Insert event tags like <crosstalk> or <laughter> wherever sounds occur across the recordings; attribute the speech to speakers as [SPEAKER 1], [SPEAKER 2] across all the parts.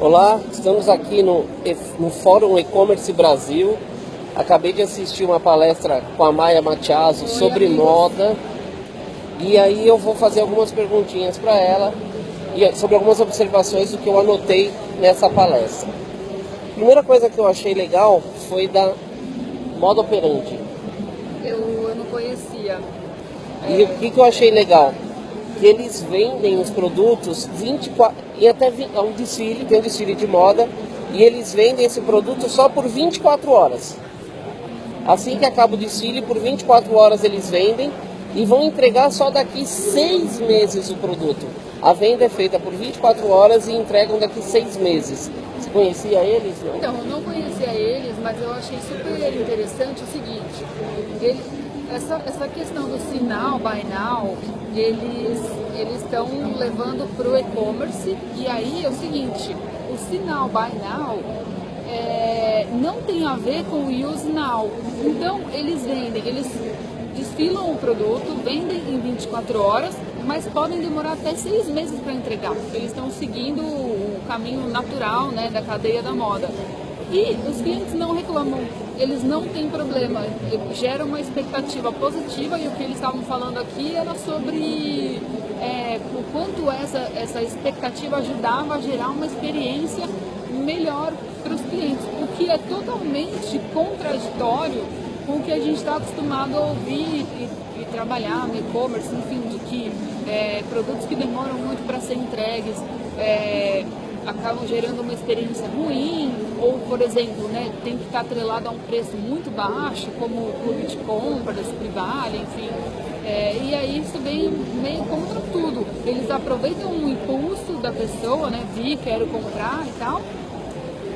[SPEAKER 1] Olá, estamos aqui no, no Fórum E-Commerce Brasil. Acabei de assistir uma palestra com a Maia Matiaso sobre moda. E aí eu vou fazer algumas perguntinhas para ela e sobre algumas observações do que eu anotei nessa palestra. A primeira coisa que eu achei legal foi da moda operante.
[SPEAKER 2] Eu, eu não conhecia.
[SPEAKER 1] E é... o que, que eu achei legal? Que eles vendem os produtos 24 e até é um desfile, tem um desfile de moda, e eles vendem esse produto só por 24 horas. Assim que acaba o desfile, por 24 horas eles vendem e vão entregar só daqui seis meses o produto. A venda é feita por 24 horas e entregam daqui seis meses. Você conhecia eles?
[SPEAKER 2] Não? Eu não conhecia eles, mas eu achei super interessante o seguinte. Ele, essa, essa questão do sinal buy now, eles estão levando para o e-commerce e aí é o seguinte, o sinal buy now é, não tem a ver com o use now. Então eles vendem, eles desfilam o produto, vendem em 24 horas, mas podem demorar até seis meses para entregar. Eles estão seguindo o caminho natural né, da cadeia da moda. E os clientes não reclamam, eles não têm problema, gera uma expectativa positiva e o que eles estavam falando aqui era sobre é, o quanto essa, essa expectativa ajudava a gerar uma experiência melhor para os clientes, o que é totalmente contraditório com o que a gente está acostumado a ouvir e, e trabalhar no e-commerce, enfim, de que é, produtos que demoram muito para ser entregues, é, acabam gerando uma experiência ruim, ou, por exemplo, né, tem que estar atrelado a um preço muito baixo, como o clube de compras, Privale, enfim. É, e aí isso vem meio contra tudo. Eles aproveitam o impulso da pessoa, né, vi, quero comprar e tal,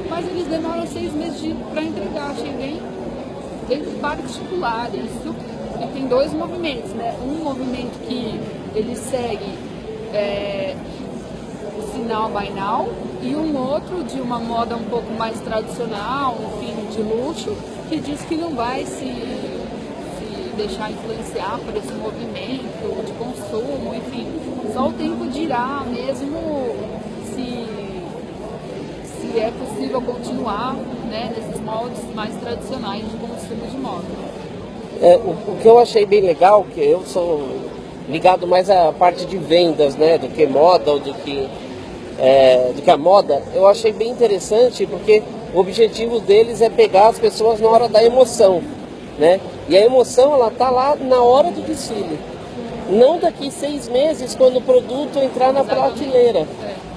[SPEAKER 2] mas eles demoram seis meses para entregar. Achei bem, bem particular isso. E tem dois movimentos, né? Um movimento que ele segue é, sinal by now e um outro de uma moda um pouco mais tradicional, enfim, de luxo, que diz que não vai se, se deixar influenciar por esse movimento de consumo, enfim. Só o tempo dirá mesmo se, se é possível continuar né, nesses moldes mais tradicionais de consumo de moda.
[SPEAKER 1] É, o, o, que eu achei bem legal, que eu sou ligado mais à parte de vendas, né, do que moda ou do que é, do que a moda, eu achei bem interessante porque o objetivo deles é pegar as pessoas na hora da emoção, né? E a emoção ela tá lá na hora do desfile, não daqui seis meses quando o produto entrar na prateleira.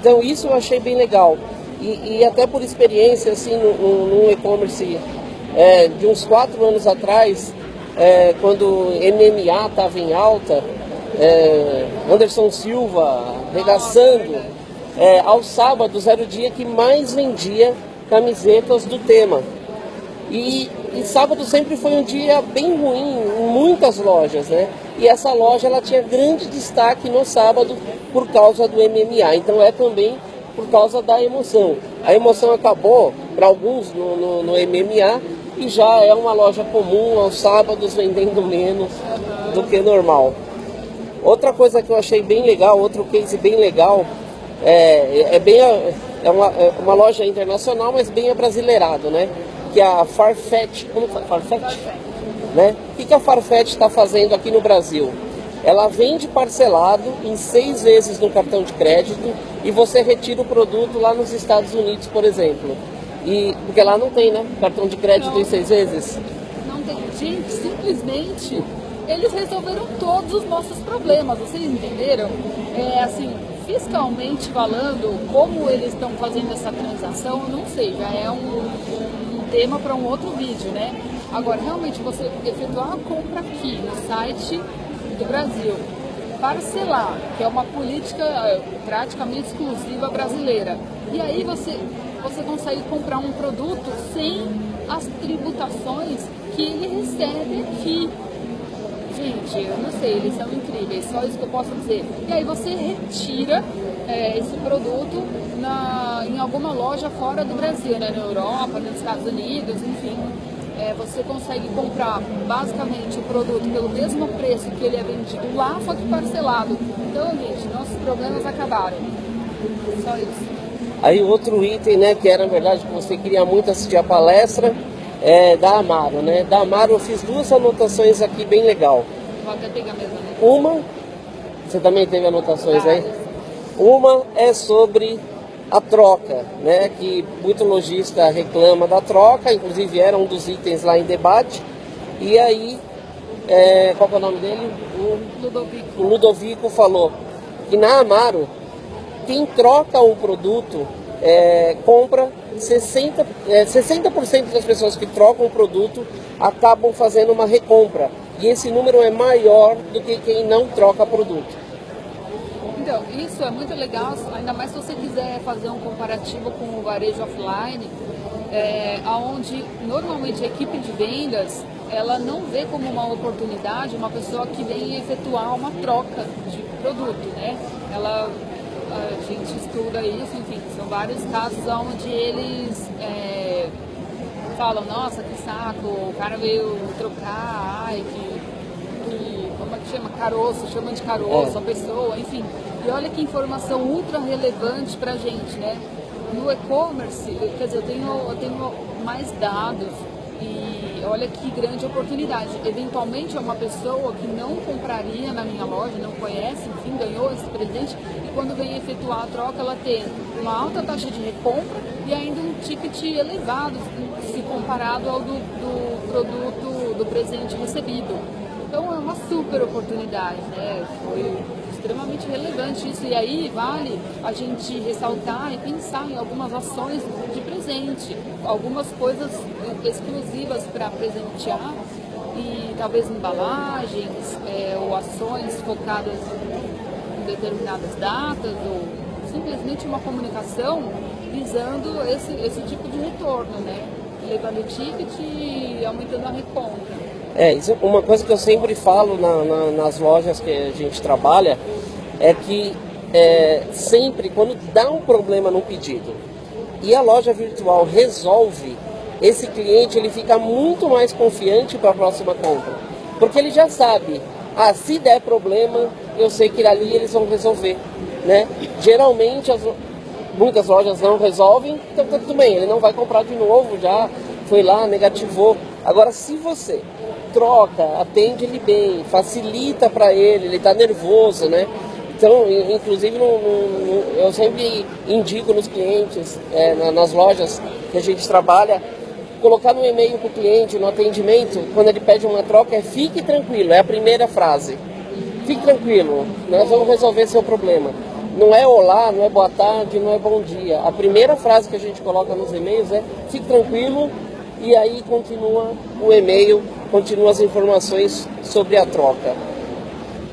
[SPEAKER 1] Então isso eu achei bem legal e, e até por experiência assim no, e-commerce é, de uns quatro anos atrás, é, quando MMA estava em alta, é, Anderson Silva regaçando é, aos sábados era o dia que mais vendia camisetas do tema. E, e, sábado sempre foi um dia bem ruim em muitas lojas, né? E essa loja ela tinha grande destaque no sábado por causa do MMA. Então é também por causa da emoção. A emoção acabou para alguns no, no, no, MMA e já é uma loja comum aos sábados vendendo menos do que normal. Outra coisa que eu achei bem legal, outro case bem legal, é, é bem é uma, é uma loja internacional, mas bem abrasileirado, né? Que é a Farfetch, como Farfetch? Né? O que, que a Farfetch está fazendo aqui no Brasil? Ela vende parcelado em seis vezes no cartão de crédito e você retira o produto lá nos Estados Unidos, por exemplo. E, porque lá não tem, né? Cartão de crédito não, em seis vezes.
[SPEAKER 2] Não tem. Gente, simplesmente eles resolveram todos os nossos problemas, vocês entenderam? É assim, fiscalmente falando, como eles estão fazendo essa transação, eu não sei, já é um, um tema para um outro vídeo, né? Agora, realmente, você efetuar a compra aqui no site do Brasil, parcelar, que é uma política eh, praticamente exclusiva brasileira, e aí você, você consegue comprar um produto sem as tributações que ele recebe aqui eu não sei, eles são incríveis, só isso que eu posso dizer. E aí você retira é, esse produto na, em alguma loja fora do Brasil, né? na Europa, nos Estados Unidos, enfim. É, você consegue comprar basicamente o produto pelo mesmo preço que ele é vendido lá, só que parcelado. Então, gente, nossos problemas acabaram. Só isso.
[SPEAKER 1] Aí outro item, né, que era na verdade que você queria muito assistir a palestra, é da Amaro, né? Da Amaro eu fiz duas anotações aqui bem legal.
[SPEAKER 2] Vou até pegar mesmo.
[SPEAKER 1] Uma, você também teve anotações aí? Uma é sobre a troca, né? Que muito lojista reclama da troca, inclusive era um dos itens lá em debate. E aí, é, qual é o nome dele?
[SPEAKER 2] O Ludovico.
[SPEAKER 1] O Ludovico falou que na Amaro, quem troca um produto é, compra 60%, é, 60 das pessoas que trocam o produto acabam fazendo uma recompra. E esse número é maior do que quem não troca produto.
[SPEAKER 2] Então, isso é muito legal, ainda mais se você quiser fazer um comparativo com o varejo offline, é, onde normalmente a equipe de vendas ela não vê como uma oportunidade uma pessoa que vem efetuar uma troca de produto, né? Ela a gente estuda isso, enfim, são vários casos onde eles é, falam, nossa, que saco, o cara veio trocar, ai, que, que como é que chama? Caroço, chama de caroço, é. a pessoa, enfim. E olha que informação ultra relevante pra gente, né? No e-commerce, quer dizer, eu tenho, eu tenho mais dados e olha que grande oportunidade. Eventualmente é uma pessoa que não compraria na minha loja, não conhece, enfim, ganhou esse presente e quando vem efetuar a troca ela tem uma alta taxa de recompra e ainda um ticket elevado se comparado ao do, do produto, do presente recebido. Então é uma super oportunidade, né? Foi extremamente relevante isso. E aí vale a gente ressaltar e pensar em algumas ações de presente, algumas coisas exclusivas para presentear e talvez embalagens é, ou ações focadas em determinadas datas ou simplesmente uma comunicação visando esse, esse tipo de retorno, né? Levando o ticket e aumentando a recompra.
[SPEAKER 1] É, isso, uma coisa que eu sempre falo na, na, nas lojas que a gente trabalha é que é, sempre quando dá um problema no pedido e a loja virtual resolve, esse cliente ele fica muito mais confiante para a próxima compra. Porque ele já sabe, ah, se der problema, eu sei que ali eles vão resolver. Né? Geralmente as, muitas lojas não resolvem, então tá tudo bem, ele não vai comprar de novo, já foi lá, negativou. Agora se você troca, atende ele bem, facilita para ele, ele está nervoso, né? Então, inclusive, no, no, eu sempre indico nos clientes, é, nas lojas que a gente trabalha, colocar no e-mail para o cliente, no atendimento, quando ele pede uma troca, é fique tranquilo, é a primeira frase. Fique tranquilo, nós vamos resolver seu problema. Não é olá, não é boa tarde, não é bom dia. A primeira frase que a gente coloca nos e-mails é fique tranquilo e aí continua o e-mail continua as informações sobre a troca.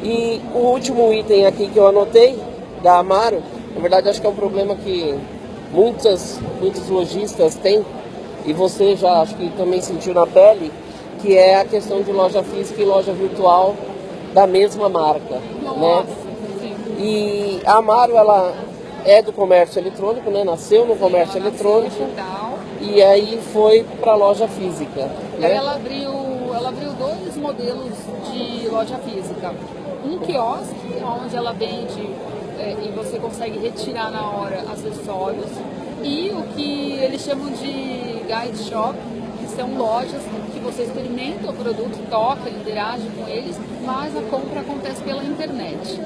[SPEAKER 1] E o último item aqui que eu anotei, da Amaro, na verdade acho que é um problema que muitas, muitos lojistas têm, e você já acho que também sentiu na pele, que é a questão de loja física e loja virtual da mesma marca. Nossa, né? E a Amaro, ela é do comércio eletrônico, né? Nasceu no comércio eletrônico. E aí foi para a loja física.
[SPEAKER 2] Né? Ela abriu ela abriu dois modelos de loja física. Um quiosque, onde ela vende é, e você consegue retirar na hora acessórios. E o que eles chamam de guide shop, que são lojas que você experimenta o produto, toca, interage com eles, mas a compra acontece pela internet.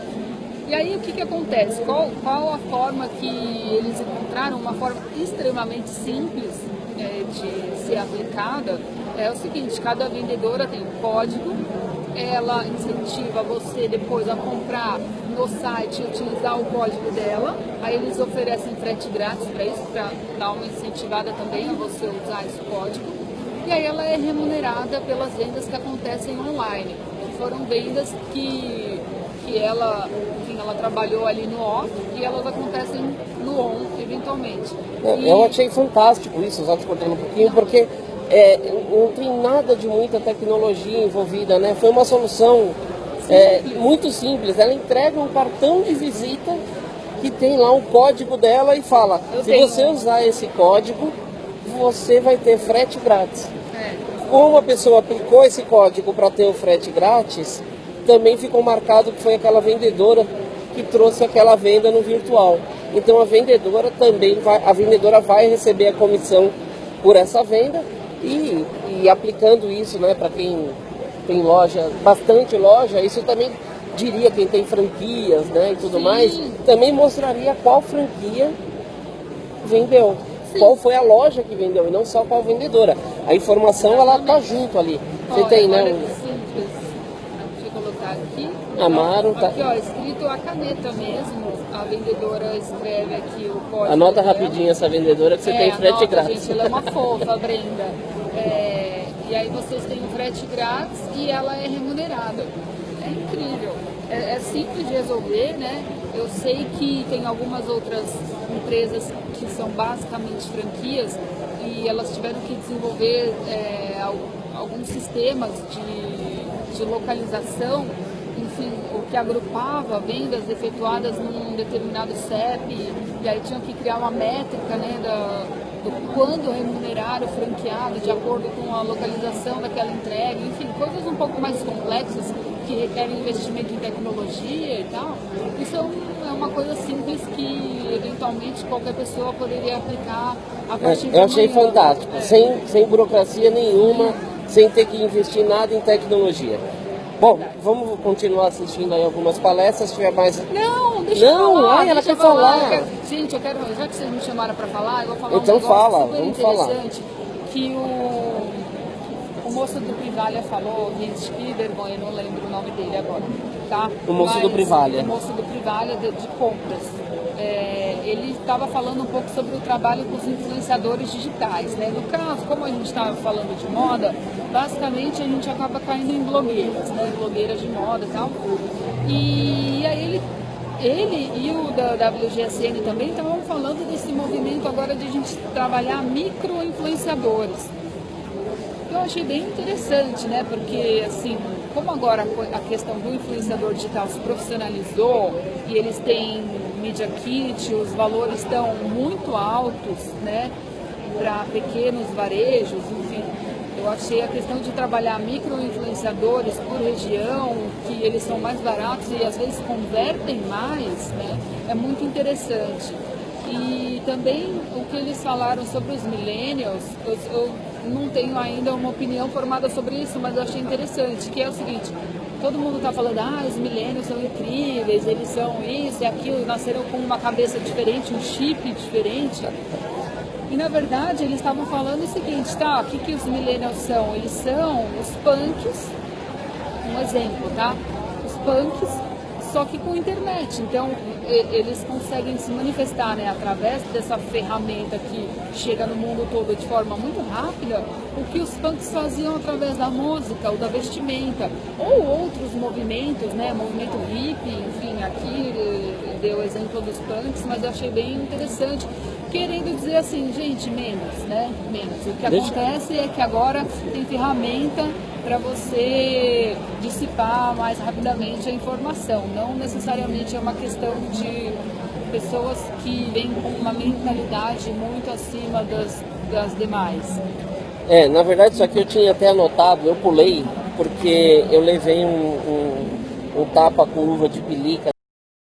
[SPEAKER 2] E aí o que, que acontece? Qual, qual a forma que eles encontraram? Uma forma extremamente simples é, de ser aplicada é o seguinte, cada vendedora tem um código, ela incentiva você depois a comprar no site e utilizar o código dela, aí eles oferecem frete grátis para isso, para dar uma incentivada também a você usar esse código, e aí ela é remunerada pelas vendas que acontecem online, que foram vendas que, que ela, enfim, ela trabalhou ali no off e elas acontecem no on, eventualmente.
[SPEAKER 1] É, e... Eu achei fantástico isso, só te cortando um pouquinho, porque é, não tem nada de muita tecnologia envolvida, né? Foi uma solução é, muito simples. Ela entrega um cartão de visita que tem lá um código dela e fala: Eu se tenho. você usar esse código, você vai ter frete grátis. É. Como a pessoa aplicou esse código para ter o frete grátis, também ficou marcado que foi aquela vendedora que trouxe aquela venda no virtual. Então a vendedora também vai, a vendedora vai receber a comissão por essa venda e, e aplicando isso, né, para quem tem loja, bastante loja, isso também diria quem tem franquias, né, e tudo
[SPEAKER 2] Sim.
[SPEAKER 1] mais, também mostraria qual franquia vendeu.
[SPEAKER 2] Sim.
[SPEAKER 1] Qual foi a loja que vendeu e não só qual vendedora. A informação ela tá junto ali. Você
[SPEAKER 2] Olha,
[SPEAKER 1] tem, né?
[SPEAKER 2] simples. Deixa eu colocar aqui.
[SPEAKER 1] Amaro, tá-
[SPEAKER 2] Aqui, ó, escrito a caneta mesmo. A vendedora escreve aqui o código.
[SPEAKER 1] Anota
[SPEAKER 2] dela.
[SPEAKER 1] rapidinho essa vendedora que você
[SPEAKER 2] é,
[SPEAKER 1] tem frete
[SPEAKER 2] anota,
[SPEAKER 1] grátis.
[SPEAKER 2] Gente, ela é uma fofa, <laughs> Brenda. E aí vocês têm o frete grátis e ela é remunerada. É incrível. É, é simples de resolver, né? Eu sei que tem algumas outras empresas que são basicamente franquias e elas tiveram que desenvolver é, al- alguns sistemas de, de localização enfim, o que agrupava vendas efetuadas num determinado CEP, e aí tinham que criar uma métrica né, da, do quando remunerar o franqueado de acordo com a localização daquela entrega, enfim, coisas um pouco mais complexas que requerem investimento em tecnologia e tal. Isso é, é uma coisa simples que eventualmente qualquer pessoa poderia aplicar a partir de
[SPEAKER 1] É, Eu achei
[SPEAKER 2] amanhã.
[SPEAKER 1] fantástico,
[SPEAKER 2] É.
[SPEAKER 1] sem, sem burocracia nenhuma, sem ter que investir nada em tecnologia. Bom, vamos continuar assistindo aí algumas palestras, se tiver mais.
[SPEAKER 2] Não, deixa
[SPEAKER 1] Não,
[SPEAKER 2] eu falar.
[SPEAKER 1] ai, ela quer falar.
[SPEAKER 2] Quero- gente, eu quero, já que vocês me chamaram para falar, eu vou falar
[SPEAKER 1] Então
[SPEAKER 2] um negócio
[SPEAKER 1] fala,
[SPEAKER 2] super
[SPEAKER 1] vamos falar.
[SPEAKER 2] que o, o moço do Privalha falou, gente, que vergonha, eu não lembro o nome dele agora, tá?
[SPEAKER 1] O moço do Privalha.
[SPEAKER 2] O moço do Privalha de, de compras. É, ele estava falando um pouco sobre o trabalho com os influenciadores digitais, né? No caso, como a gente estava falando de moda, basicamente a gente acaba caindo em blogueiras, né? Blogueiras de moda e tal. E aí ele ele e o da WGSN também estavam falando desse movimento agora de a gente trabalhar micro-influenciadores. Eu achei bem interessante, né? Porque, assim, como agora a questão do influenciador digital se profissionalizou e eles têm media kit, os valores estão muito altos, né? Para pequenos varejos. Eu achei a questão de trabalhar micro-influenciadores por região, que eles são mais baratos e às vezes convertem mais, né? É muito interessante. E também o que eles falaram sobre os millennials, eu, eu não tenho ainda uma opinião formada sobre isso, mas eu achei interessante, que é o seguinte, todo mundo está falando, ah, os millennials são incríveis, eles são isso e aquilo, nasceram com uma cabeça diferente, um chip diferente. E na verdade eles estavam falando o seguinte, tá, o que, que os millennials são? Eles são os punks, um exemplo, tá? Os punks, só que com internet. Então eles conseguem se manifestar né, através dessa ferramenta que chega no mundo todo de forma muito rápida, o que os punks faziam através da música ou da vestimenta, ou outros movimentos, né? Movimento hippie, enfim, aqui eh, deu o exemplo dos punks, mas eu achei bem interessante. Querendo dizer assim, gente, menos, né? Menos. O que acontece é que agora tem ferramenta para você dissipar mais rapidamente a informação. Não necessariamente é uma questão de pessoas que vêm com uma mentalidade muito acima das, das demais.
[SPEAKER 1] É, na verdade isso aqui eu tinha até anotado, eu pulei, porque eu levei um, um, um tapa com luva de pelica